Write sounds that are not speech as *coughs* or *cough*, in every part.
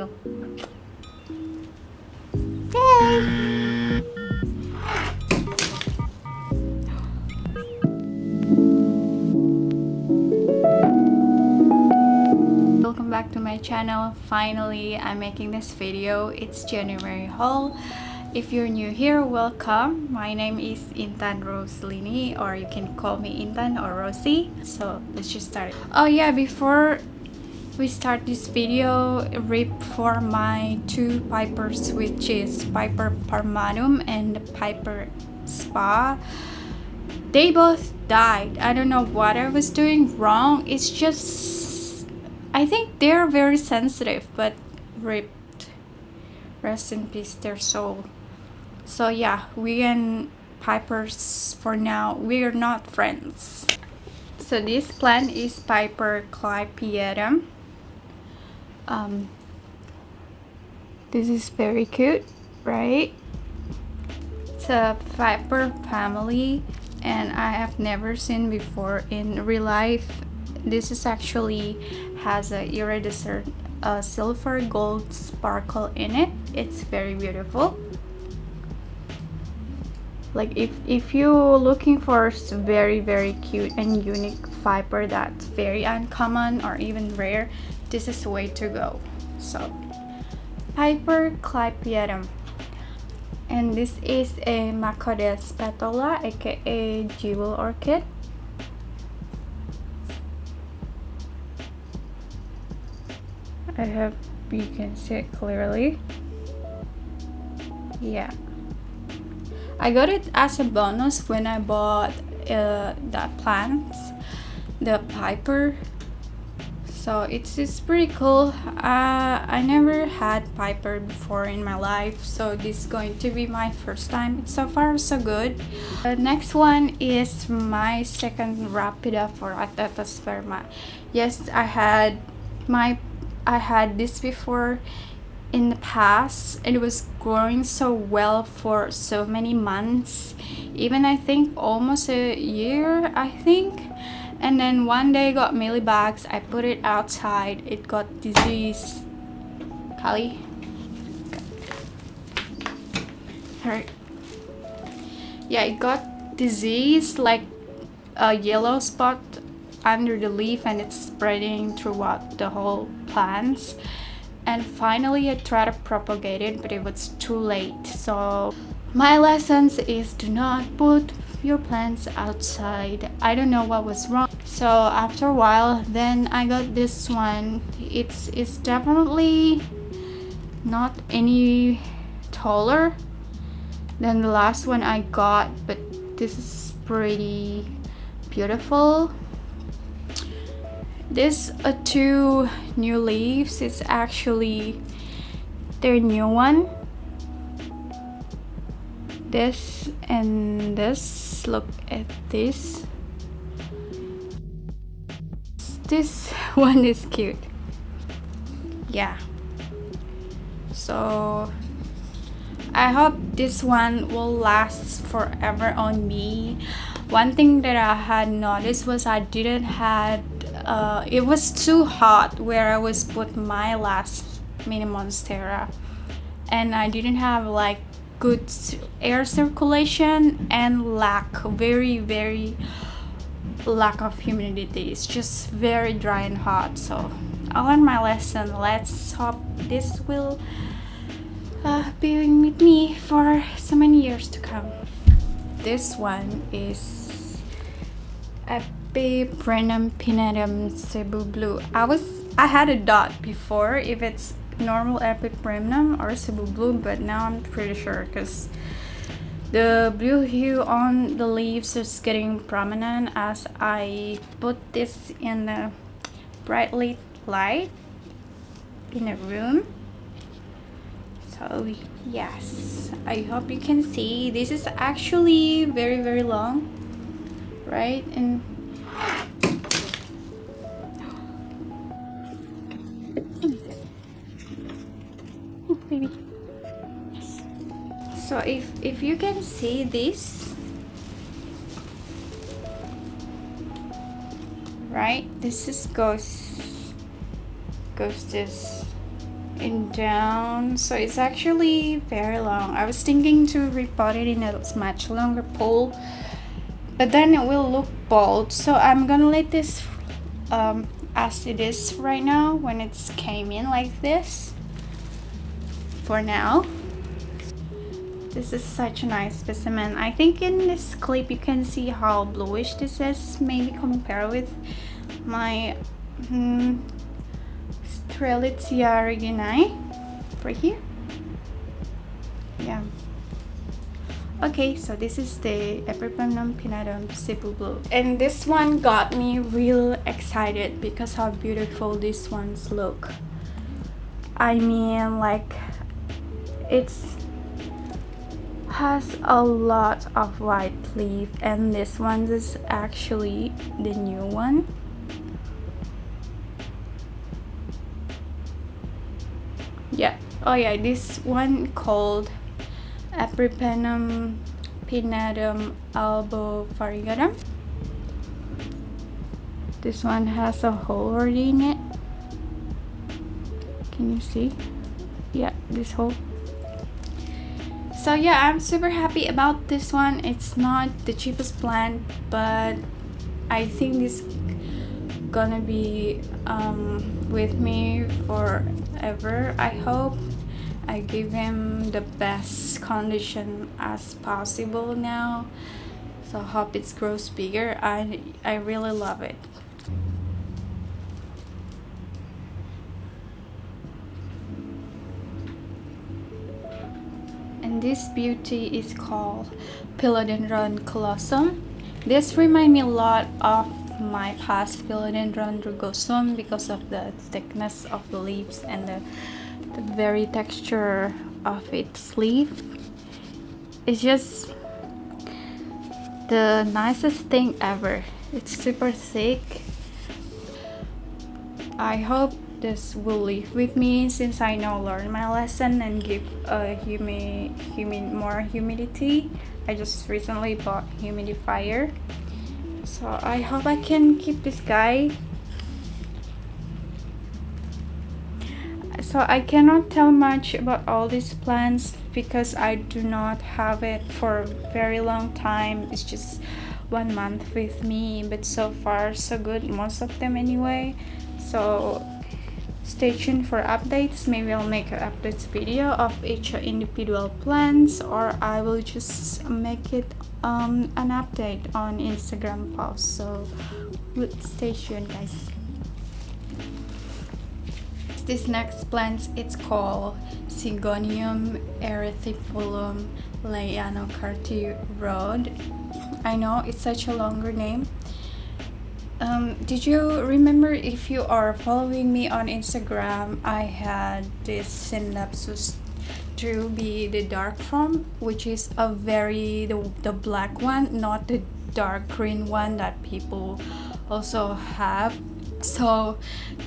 you. Yay! Welcome back to my channel. Finally, I'm making this video. It's January haul. If you're new here, welcome. My name is Intan Roslini or you can call me Intan or Rosie. So let's just start. Oh yeah, before we start this video, rip for my two Pipers which is Piper Parmanum and Piper Spa. They both died. I don't know what I was doing wrong. It's just I think they're very sensitive but ripped. Rest in peace their soul so yeah we and pipers for now we're not friends so this plant is piper clypeatum um this is very cute right? It's a piper family and i have never seen before in real life. This is actually has a iridescent uh, silver gold sparkle in it. It's very beautiful. Like if if you're looking for very very cute and unique fiber that's very uncommon or even rare this is the way to go. So piper clypeatum and this is a Macodes petola aka jewel orchid. I hope you can see it clearly. Yeah. I got it as a bonus when I bought uh, the plants, the Piper. So it's, it's pretty cool. Uh, I never had Piper before in my life, so this is going to be my first time. So far, so good. The next one is my second Rhaphidophora tetrasperma. Yes, I had my I had this before in the past it was growing so well for so many months even I think almost a year I think and then one day got mealybugs I put it outside it got disease. Kali? Hurt yeah it got disease like a yellow spot under the leaf and it's spreading throughout the whole plants. And finally I tried to propagate it but it was too late. So my lessons is do not put your plants outside. I don't know what was wrong. So after a while then I got this one. It's it's definitely not any taller than the last one I got but this is pretty beautiful. This uh, two new leaves it's actually their new one this and this look at this. This *laughs* one is cute. Yeah. So I hope this one will last forever on me. One thing that I had noticed was I didn't had uh, it was too hot where I was put my last mini monstera. And I didn't have like good air circulation and lack very very lack of humidity. It's just very dry and hot. So I learned my lesson. Let's hope this will uh, be with me for so many years to come. This one is a Epipremnum pinnatum Cebu Blue. I was I had a dot before. If it's normal Epipremnum or Cebu Blue, but now I'm pretty sure because the blue hue on the leaves is getting prominent as I put this in the brightly light in a room. So yes, I hope you can see. This is actually very very long, right? And if if you can see this right this is goes goes this and down so it's actually very long. I was thinking to repot it in a much longer pole but then it will look bald so I'm gonna let this um, as it is right now when it's came in like this for now this is such a nice specimen. I think in this clip you can see how bluish this is maybe compare with my hmm, Strelitzia reginae right here. Yeah. Okay so this is the Epipremnum pinnatum Cebu Blue. And this one got me real excited because how beautiful these ones look. I mean like it's has a lot of white leaf and this one is actually the new one. Yeah. Oh yeah this one called Epipremnum pinnatum variegatum. this one has a hole already in it. Can you see? Yeah this hole so yeah i'm super happy about this one. It's not the cheapest plant but i think this gonna be um, with me forever i hope. I give him the best condition as possible now. So hope it grows bigger. I i really love it this beauty is called Philodendron colossum. This reminds me a lot of my past Philodendron rugosum because of the thickness of the leaves and the, the very texture of its leaf. It's just the nicest thing ever. It's super thick. I hope this will live with me since I now learn my lesson and give a humi, humi, more humidity. I just recently bought humidifier. So I hope I can keep this guy. So I cannot tell much about all these plants because I do not have it for a very long time. It's just one month with me but so far so good most of them anyway so stay tuned for updates. Maybe i'll make an updates video of each individual plants or i will just make it um, an update on instagram post so stay tuned guys. This next plant it's called Syngonium erythrophyllum leianocarty Rod. I know it's such a longer name um, did you remember if you are following me on Instagram I had this Scindapsus treubii the dark form which is a very the, the black one not the dark green one that people also have. So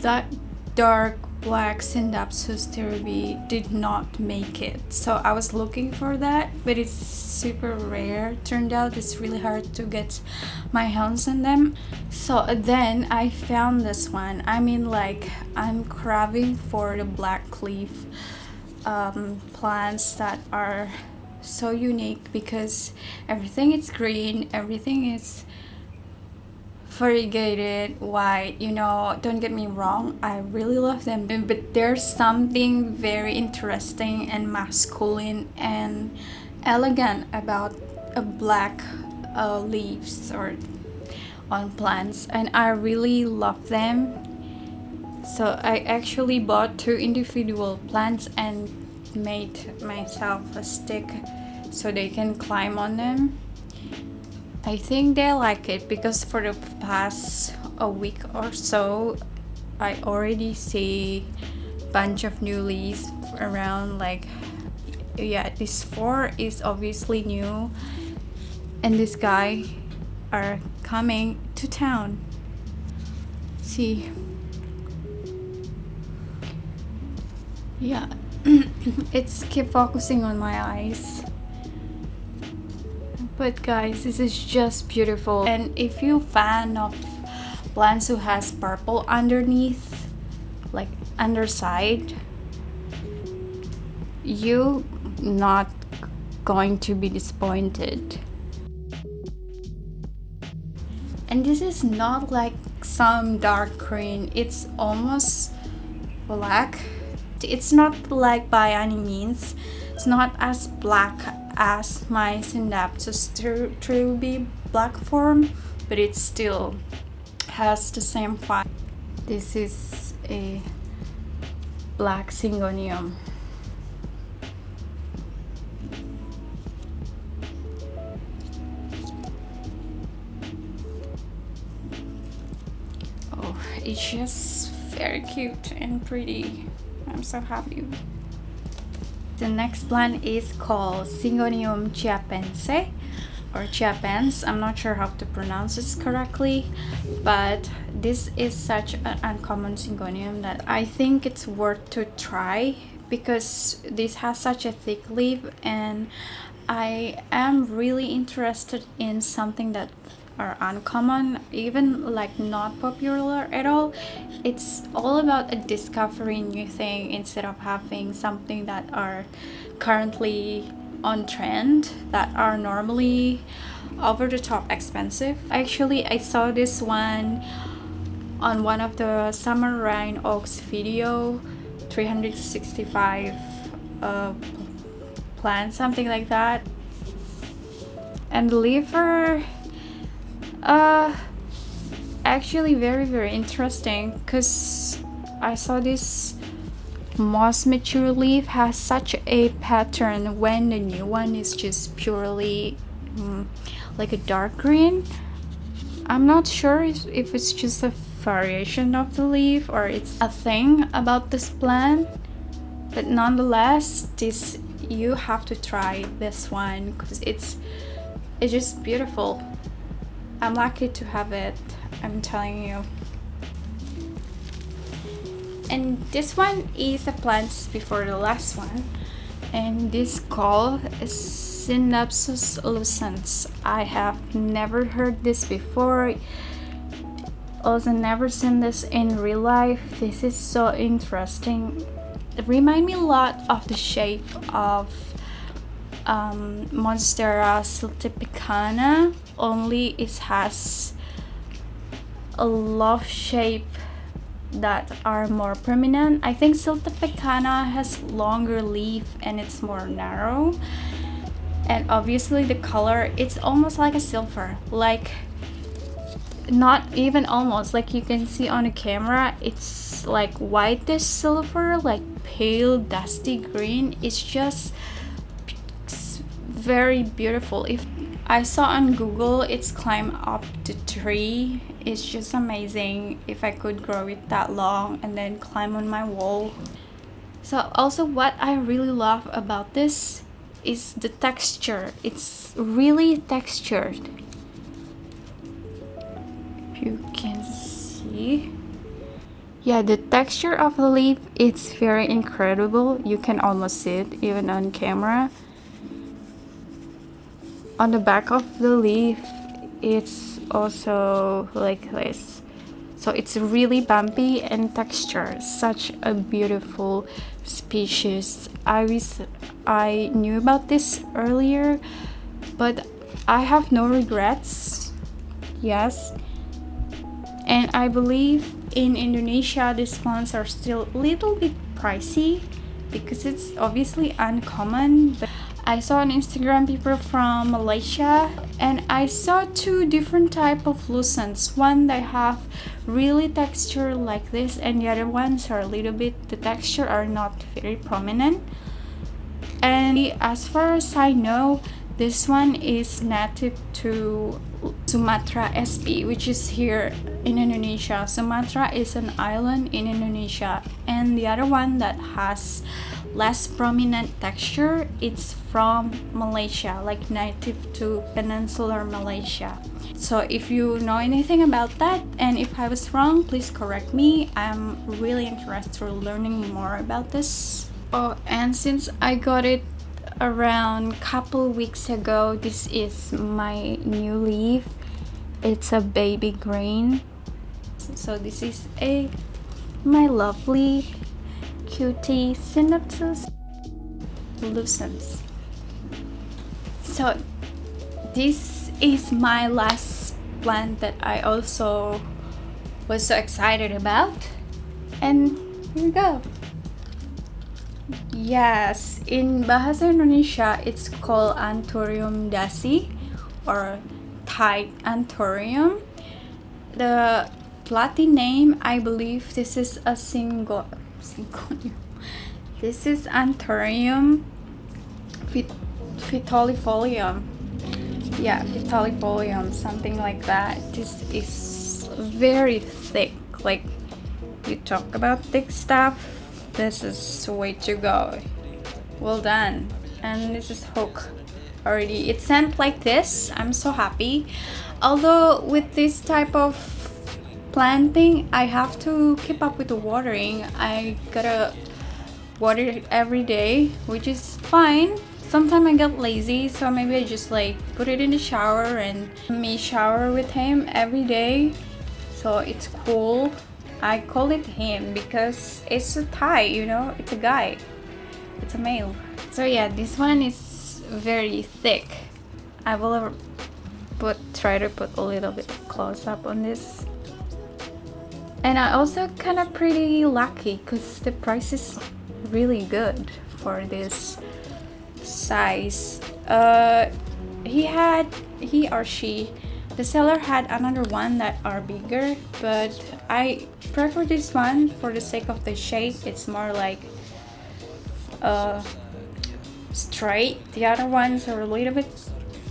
that dark black Scindapsus treubii did not make it. So I was looking for that but it's super rare. Turned out it's really hard to get my hands on them. So then I found this one. I mean like I'm craving for the black leaf um, plants that are so unique because everything is green everything is variegated white you know don't get me wrong i really love them but there's something very interesting and masculine and elegant about a black uh, leaves or on plants and i really love them. So i actually bought two individual plants and made myself a stick so they can climb on them I think they like it because for the past a week or so I already see bunch of new leaves around like yeah this four is obviously new and this guy are coming to town. See. Yeah *coughs* it's keep focusing on my eyes but guys this is just beautiful. And if you fan of plants who has purple underneath like underside you not going to be disappointed. And this is not like some dark green. It's almost black. It's not black by any means. It's not as black as my synapses to be black form but it still has the same vibe this is a black syngonium. Oh, it's just very cute and pretty. I'm so happy the next plant is called Syngonium chiapense or chiapense i'm not sure how to pronounce this correctly but this is such an uncommon syngonium that i think it's worth to try because this has such a thick leaf and i am really interested in something that are uncommon even like not popular at all. It's all about a discovering new thing instead of having something that are currently on trend that are normally over the top expensive. Actually i saw this one on one of the Summer Rayne Oakes video 365 uh, plants something like that. And liver uh actually very very interesting because i saw this moss mature leaf has such a pattern when the new one is just purely um, like a dark green. I'm not sure if, if it's just a variation of the leaf or it's a thing about this plant but nonetheless this you have to try this one because it's it's just beautiful I'm lucky to have it, I'm telling you. And this one is the plants before the last one. And this call is Scindapsus lucens. I have never heard this before. Also never seen this in real life. This is so interesting. It remind me a lot of the shape of um, Monstera siltepecana only it has a love shape that are more prominent. I think Siltepecana has longer leaf and it's more narrow. And obviously the color, it's almost like a silver. Like, not even almost, like you can see on the camera, it's like whitish silver, like pale dusty green. It's just very beautiful. If I saw on Google it's climb up the tree. It's just amazing if I could grow it that long and then climb on my wall. So also what I really love about this is the texture. It's really textured. If you can see. Yeah, the texture of the leaf it's very incredible. You can almost see it even on camera on the back of the leaf it's also like this. So it's really bumpy and texture such a beautiful species. I was i knew about this earlier but i have no regrets. Yes. And i believe in indonesia these plants are still a little bit pricey because it's obviously uncommon but I saw on Instagram people from Malaysia and I saw two different type of lucens. One they have really texture like this and the other ones are a little bit, the texture are not very prominent. And as far as I know, this one is native to Sumatra SP which is here in Indonesia. Sumatra is an island in Indonesia and the other one that has less prominent texture it's from Malaysia like native to peninsular Malaysia. So if you know anything about that and if I was wrong please correct me. I'm really interested in learning more about this. Oh and since I got it around couple weeks ago this is my new leaf. It's a baby green. So this is a my lovely cutie Scindapsus. Lucens so this is my last plant that I also was so excited about. And here we go. Yes in bahasa Indonesia it's called Anthurium dasi or Thai Anthurium the Latin name I believe this is a single *laughs* syngonium this is Anthurium Vittarifolium yeah Vittarifolium something like that. This is very thick like you talk about thick stuff this is the way to go. Well done. And this is hook already. It sent like this i'm so happy. Although with this type of planting i have to keep up with the watering. I gotta water every day which is fine sometimes I get lazy so maybe I just like put it in the shower and me shower with him every day. So it's cool. I call it him because it's a Thai you know? It's a guy. It's a male. So yeah this one is very thick. I will put try to put a little bit close up on this. And I also kind of pretty lucky because the price is really good for this size. Uh he had he or she the seller had another one that are bigger but i prefer this one for the sake of the shape. It's more like uh straight. The other ones are a little bit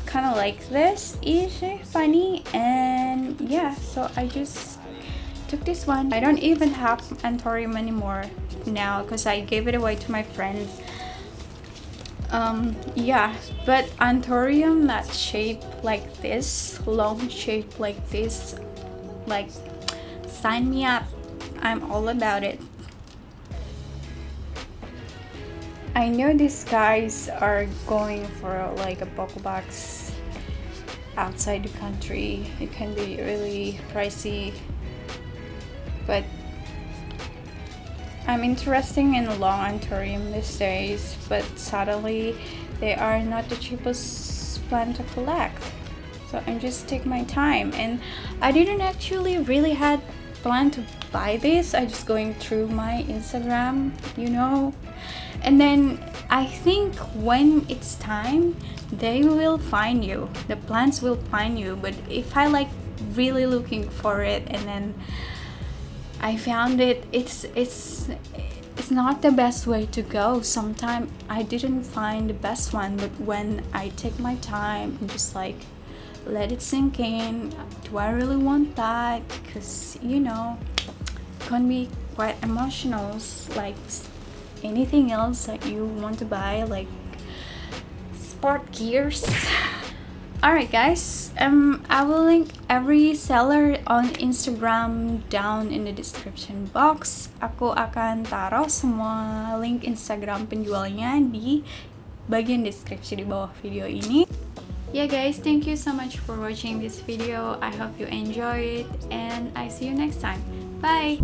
kind of like this ish funny and yeah so i just took this one. I don't even have anthurium anymore now because i gave it away to my friends um yeah but anthurium that shape like this long shape like this like sign me up. I'm all about it. I know these guys are going for like a box outside the country. It can be really pricey but I'm interested in long anthurium these days, but sadly they are not the cheapest plant to collect. So I'm just take my time and I didn't actually really had plan to buy this. I just going through my Instagram, you know. And then I think when it's time, they will find you. The plants will find you. But if I like really looking for it and then I found it it's it's it's not the best way to go. Sometimes I didn't find the best one but when I take my time and just like let it sink in. Do I really want that? Because you know it can be quite emotional like anything else that you want to buy like sport gears *laughs* Alright guys, um, I will link every seller on Instagram down in the description box. Aku akan taruh semua link Instagram penjualnya di bagian deskripsi di bawah video ini. Yeah guys, thank you so much for watching this video. I hope you enjoy it and I see you next time. Bye!